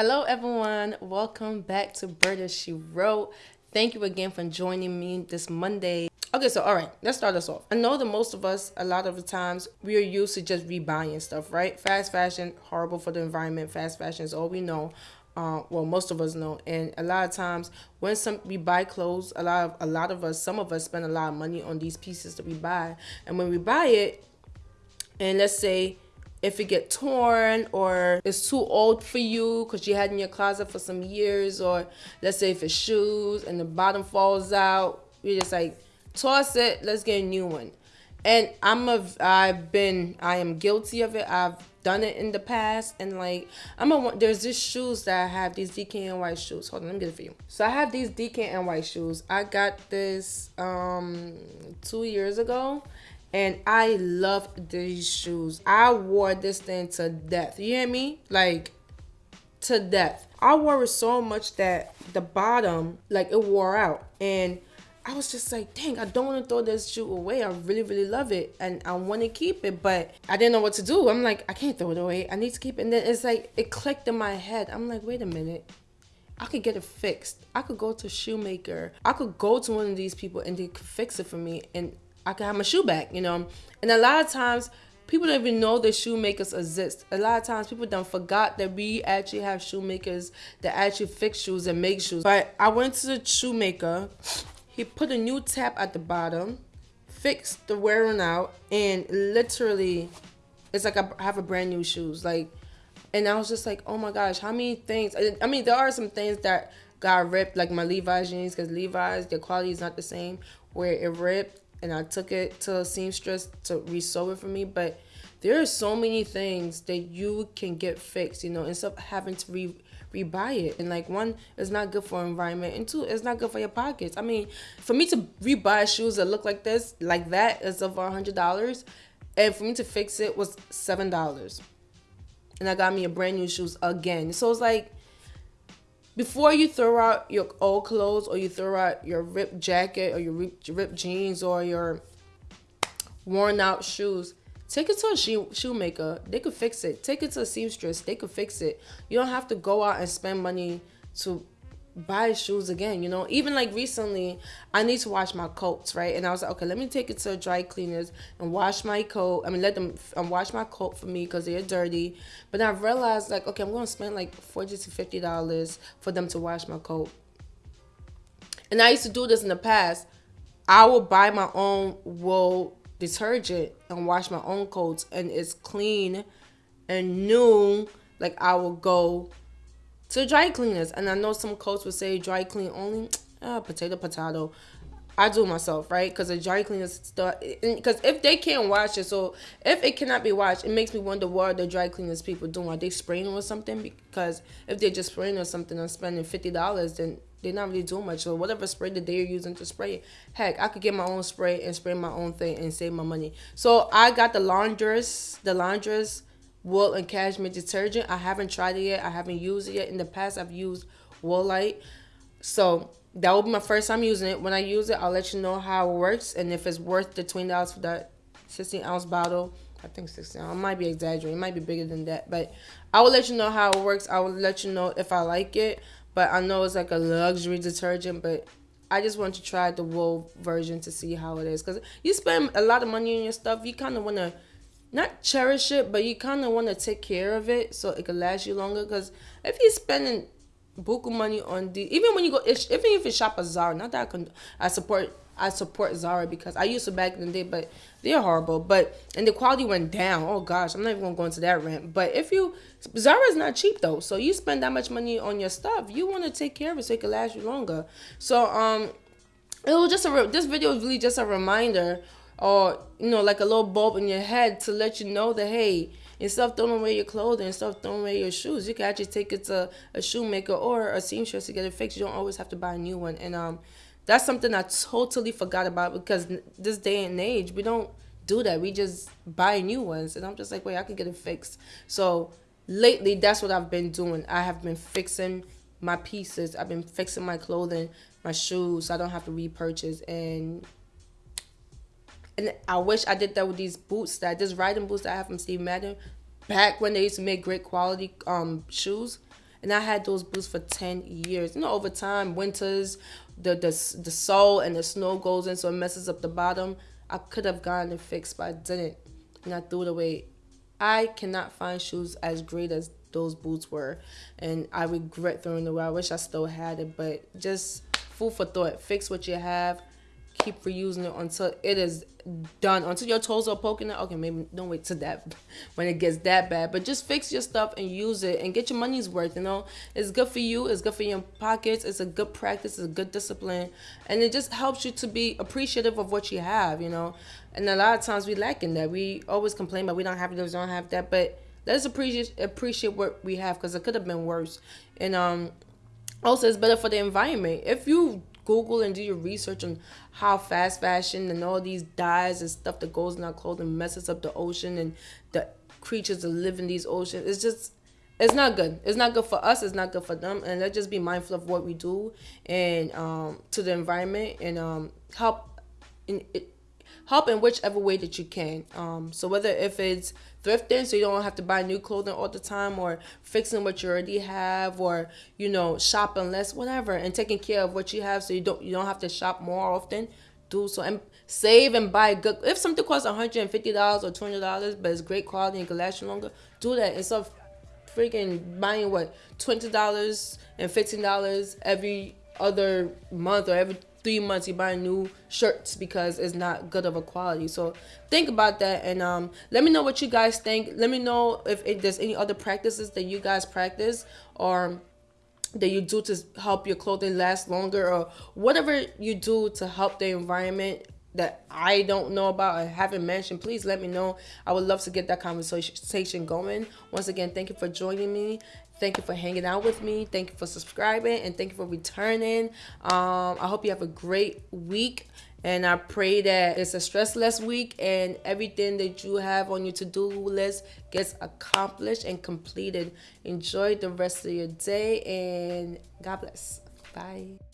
Hello, everyone. Welcome back to Berta She Wrote. Thank you again for joining me this Monday. Okay, so all right, let's start us off. I know that most of us, a lot of the times, we are used to just rebuying stuff, right? Fast fashion, horrible for the environment. Fast fashion is all we know. Uh, well, most of us know, and a lot of times when some we buy clothes, a lot of a lot of us, some of us spend a lot of money on these pieces that we buy, and when we buy it, and let's say if it get torn or it's too old for you because you had in your closet for some years or let's say if it's shoes and the bottom falls out you're just like toss it let's get a new one. And i'm a i've been i am guilty of it. I've done it in the past and like i'm a there's these shoes that i have these dkny shoes. Hold on let me get it for you. So i have these dkny shoes. I got this um two years ago and I love these shoes. I wore this thing to death. You hear me? Like to death. I wore it so much that the bottom, like it wore out. And I was just like, dang, I don't want to throw this shoe away. I really, really love it. And I want to keep it, but I didn't know what to do. I'm like, I can't throw it away. I need to keep it. And then it's like, it clicked in my head. I'm like, wait a minute. I could get it fixed. I could go to a shoemaker. I could go to one of these people and they could fix it for me. And I can have my shoe back, you know. And a lot of times people don't even know that shoemakers exist. A lot of times people don't forgot that we actually have shoemakers that actually fix shoes and make shoes. But I went to the shoemaker, he put a new tap at the bottom, fixed the wearing out, and literally it's like I have a brand new shoes. Like and I was just like, oh my gosh, how many things I mean there are some things that got ripped, like my Levi's jeans, because Levi's, the quality is not the same, where it ripped and I took it to a seamstress to resew it for me. But there are so many things that you can get fixed, you know, instead of having to re rebuy it. And like one, it's not good for environment, and two, it's not good for your pockets. I mean, for me to rebuy shoes that look like this, like that, is over a hundred dollars, and for me to fix it was seven dollars. And I got me a brand new shoes again. So it's like before you throw out your old clothes or you throw out your ripped jacket or your ripped jeans or your worn out shoes, take it to a shoe shoemaker. They could fix it. Take it to a seamstress. They could fix it. You don't have to go out and spend money to buy shoes again you know? Even like recently i need to wash my coats right? And i was like okay let me take it to dry cleaners and wash my coat i mean let them um, wash my coat for me because they're dirty. But i realized like okay i'm gonna spend like 40 to 50 dollars for them to wash my coat. And i used to do this in the past. I would buy my own wool detergent and wash my own coats and it's clean and new like i will go to dry cleaners. And I know some coats would say dry clean only. Uh, potato, potato. I do myself, right? Because the dry cleaners stuff. Because if they can't wash it, so if it cannot be washed, it makes me wonder what the dry cleaners people doing? Are they spraying or something? Because if they're just spraying or something and spending fifty dollars, then they're not really doing much. So whatever spray that they're using to spray heck, I could get my own spray and spray my own thing and save my money. So I got the laundress, the laundress wool and cashmere detergent. I haven't tried it yet. I haven't used it yet. In the past, I've used Woolite. So that will be my first time using it. When I use it, I'll let you know how it works and if it's worth the twenty dollars for that sixteen ounce bottle. I think sixteen. I might be exaggerating. It might be bigger than that, but I will let you know how it works. I will let you know if I like it. But I know it's like a luxury detergent, but I just want to try the wool version to see how it is. Cause you spend a lot of money on your stuff, you kind of want to not cherish it, but you kind of want to take care of it so it can last you longer. Because if you're spending buku money on the, even when you go, even if you shop at Zara, not that I, can, I support, I support Zara because I used to back in the day, but they're horrible. But and the quality went down. Oh gosh, I'm not even gonna go into that rant. But if you, Zara is not cheap though, so you spend that much money on your stuff, you want to take care of it so it can last you longer. So um, it was just a this video is really just a reminder or you know like a little bulb in your head to let you know that hey instead of throwing away your clothing instead of throwing away your shoes you can actually take it to a shoemaker or a seamstress to get it fixed. You don't always have to buy a new one. And um that's something i totally forgot about because this day and age we don't do that. We just buy new ones. And i'm just like wait i can get it fixed. So lately that's what i've been doing. I have been fixing my pieces. I've been fixing my clothing my shoes. So i don't have to repurchase. And and I wish I did that with these boots that this riding boots that I have from Steve Madden back when they used to make great quality um shoes. and I had those boots for 10 years. You know, over time, winters, the the the sole and the snow goes in, so it messes up the bottom. I could have gotten it fixed, but I didn't, and I threw it away. I cannot find shoes as great as those boots were, and I regret throwing it away. I wish I still had it, but just food for thought. Fix what you have keep reusing it until it is done until your toes are poking out. Okay maybe don't wait to that when it gets that bad but just fix your stuff and use it and get your money's worth you know? It's good for you it's good for your pockets it's a good practice it's a good discipline and it just helps you to be appreciative of what you have you know? And a lot of times we lack in that. We always complain but we don't have this don't have that but let's appreciate appreciate what we have because it could have been worse. And um also it's better for the environment. If you Google and do your research on how fast fashion and all these dyes and stuff that goes in our clothing messes up the ocean and the creatures that live in these oceans. It's just it's not good. It's not good for us. It's not good for them. And let's just be mindful of what we do and um, to the environment and um, help in it, help in whichever way that you can. Um, so whether if it's thrifting so you don't have to buy new clothing all the time or fixing what you already have or you know shopping less whatever and taking care of what you have so you don't you don't have to shop more often do so and save and buy good if something costs $150 or $200 but it's great quality and can last you longer do that instead of freaking buying what $20 and $15 every other month or every three months you buy new shirts because it's not good of a quality. So think about that and um, let me know what you guys think. Let me know if, if there's any other practices that you guys practice or that you do to help your clothing last longer or whatever you do to help the environment that I don't know about or haven't mentioned, please let me know. I would love to get that conversation going. Once again, thank you for joining me. Thank you for hanging out with me. Thank you for subscribing and thank you for returning. Um, I hope you have a great week. And I pray that it's a stressless week and everything that you have on your to-do list gets accomplished and completed. Enjoy the rest of your day and God bless. Bye.